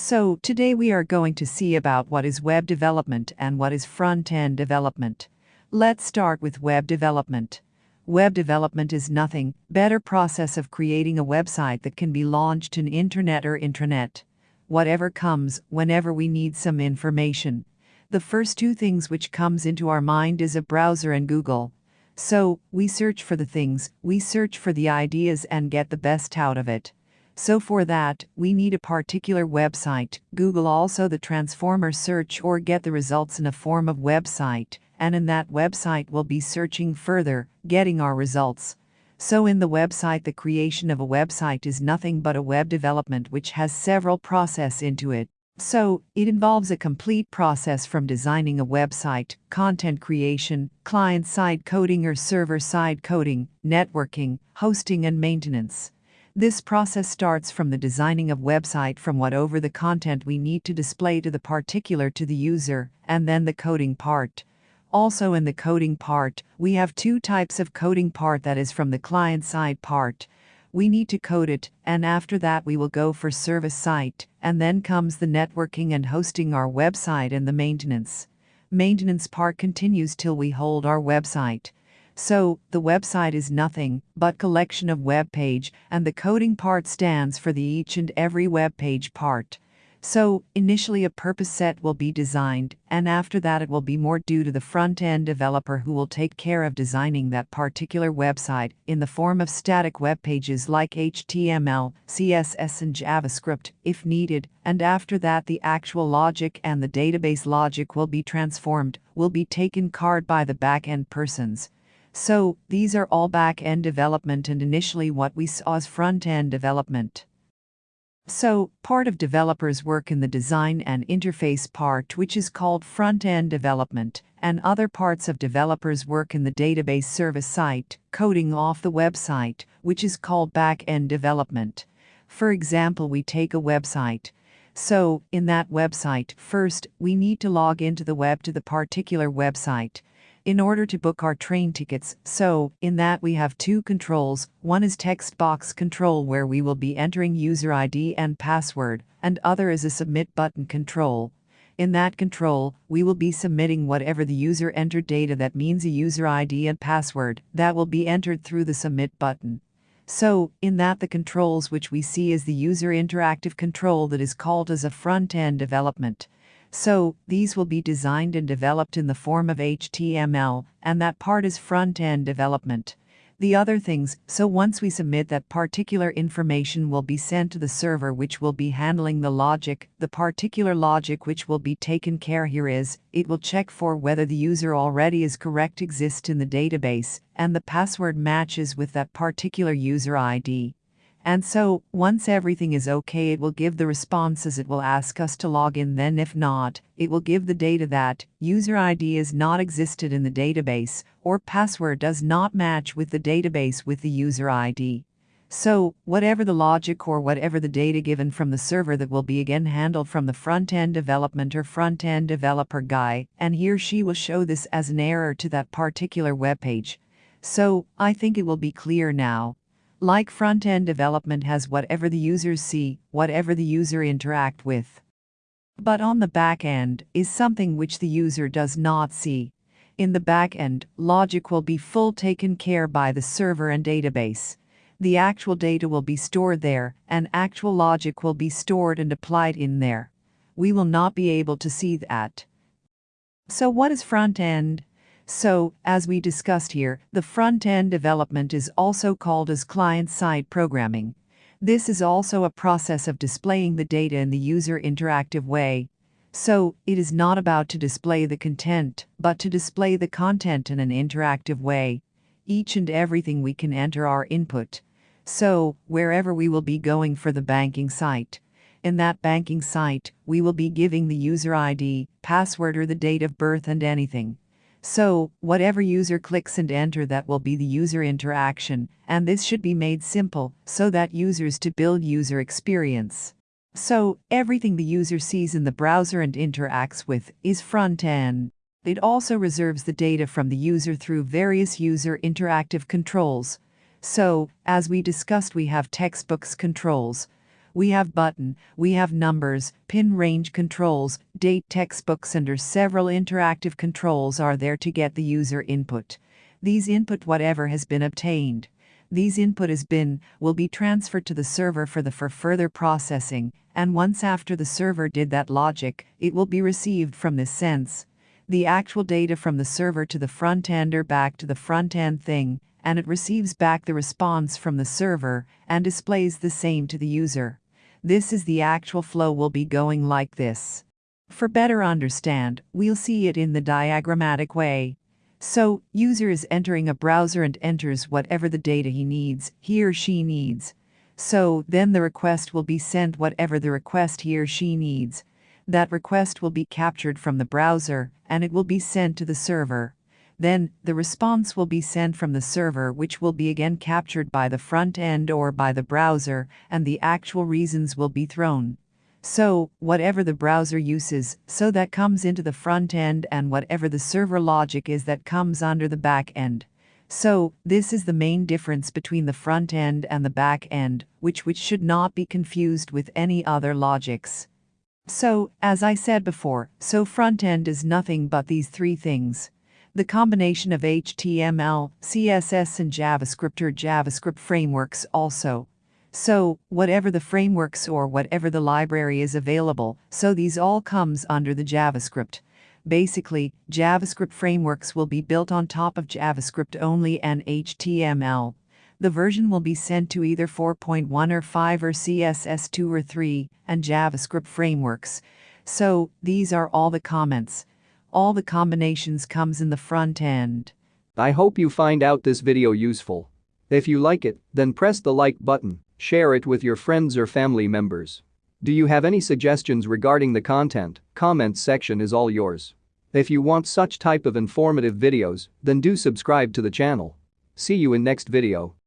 So, today we are going to see about what is web development and what is front-end development. Let's start with web development. Web development is nothing better process of creating a website that can be launched in internet or intranet. Whatever comes, whenever we need some information. The first two things which comes into our mind is a browser and Google. So, we search for the things, we search for the ideas and get the best out of it. So for that, we need a particular website. Google also the transformer search or get the results in a form of website and in that website we'll be searching further, getting our results. So in the website the creation of a website is nothing but a web development which has several process into it. So, it involves a complete process from designing a website, content creation, client-side coding or server-side coding, networking, hosting and maintenance. This process starts from the designing of website from whatever the content we need to display to the particular to the user, and then the coding part. Also in the coding part, we have two types of coding part that is from the client side part. We need to code it, and after that we will go for server side, and then comes the networking and hosting our website and the maintenance. Maintenance part continues till we hold our website. So, the website is nothing but collection of web page and the coding part stands for the each and every web page part. So, initially a purpose set will be designed, and after that it will be more due to the front-end developer who will take care of designing that particular website in the form of static web pages like HTML, CSS and JavaScript, if needed, and after that the actual logic and the database logic will be transformed, will be taken card by the back-end persons. So, these are all back-end development and initially what we saw as front-end development. So, part of developers work in the design and interface part which is called front-end development, and other parts of developers work in the database server side, coding off the website, which is called back-end development. For example, we take a website. So, in that website, first, we need to log into the web to the particular website in order to book our train tickets. So, in that we have two controls. One is text box control where we will be entering user ID and password, and other is a submit button control. In that control, we will be submitting whatever the user entered data that means a user ID and password that will be entered through the submit button. So, in that the controls which we see is the user interactive control that is called as a front-end development. So, these will be designed and developed in the form of HTML, and that part is front-end development. The other things, so once we submit that particular information will be sent to the server which will be handling the logic, the particular logic which will be taken care here is, it will check for whether the user already is correct exists in the database, and the password matches with that particular user ID. And so, once everything is okay, it will give the responses it will ask us to log in. Then, if not, it will give the data that user ID is not existed in the database or password does not match with the database with the user ID. So, whatever the logic or whatever the data given from the server that will be again handled from the front-end development or front-end developer guy, and he or she will show this as an error to that particular web page. So, I think it will be clear now. Like front-end development has whatever the users see, whatever the user interact with. But on the back end is something which the user does not see. In the back end, logic will be full taken care by the server and database. The actual data will be stored there, and actual logic will be stored and applied in there. We will not be able to see that. So what is front end? So, as we discussed here, the front-end development is also called as client-side programming. This is also a process of displaying the data in the user interactive way. So, it is not about to display the content, but to display the content in an interactive way. Each and everything we can enter our input. So, wherever we will be going for the banking site. In that banking site, we will be giving the user ID, password or the date of birth and anything. So, whatever user clicks and enter that will be the user interaction, and this should be made simple so that users to build user experience. So, everything the user sees in the browser and interacts with is front end. It also reserves the data from the user through various user interactive controls. So, as we discussed we have textbox controls. We have button, we have numbers, pin range controls, date textbox under several interactive controls are there to get the user input. These input whatever has been obtained. These input has been, will be transferred to the server for the for further processing, and once after the server did that logic, it will be received from this sense. The actual data from the server to the front end or back to the front end thing, and it receives back the response from the server and displays the same to the user. This is the actual flow will be going like this. For better understand, we'll see it in the diagrammatic way. So, user is entering a browser and enters whatever the data he needs, he or she needs. So, then the request will be sent whatever the request he or she needs. That request will be captured from the browser, and it will be sent to the server. Then, the response will be sent from the server which will be again captured by the front end or by the browser, and the actual reasons will be thrown. So, whatever the browser uses, so that comes into the front end and whatever the server logic is that comes under the back end. So, this is the main difference between the front end and the back end, which which should not be confused with any other logics. So, as I said before, so front end is nothing but these three things the combination of HTML, CSS, and JavaScript or JavaScript frameworks also. So, whatever the frameworks or whatever the library is available, so these all comes under the JavaScript. Basically, JavaScript frameworks will be built on top of JavaScript only and HTML. The version will be sent to either 4.1 or 5 or CSS 2 or 3 and JavaScript frameworks. So, these are all the comments all the combinations comes in the front end. I hope you find out this video useful. If you like it, then press the like button, share it with your friends or family members. Do you have any suggestions regarding the content? Comments section is all yours. If you want such type of informative videos, then do subscribe to the channel. See you in next video.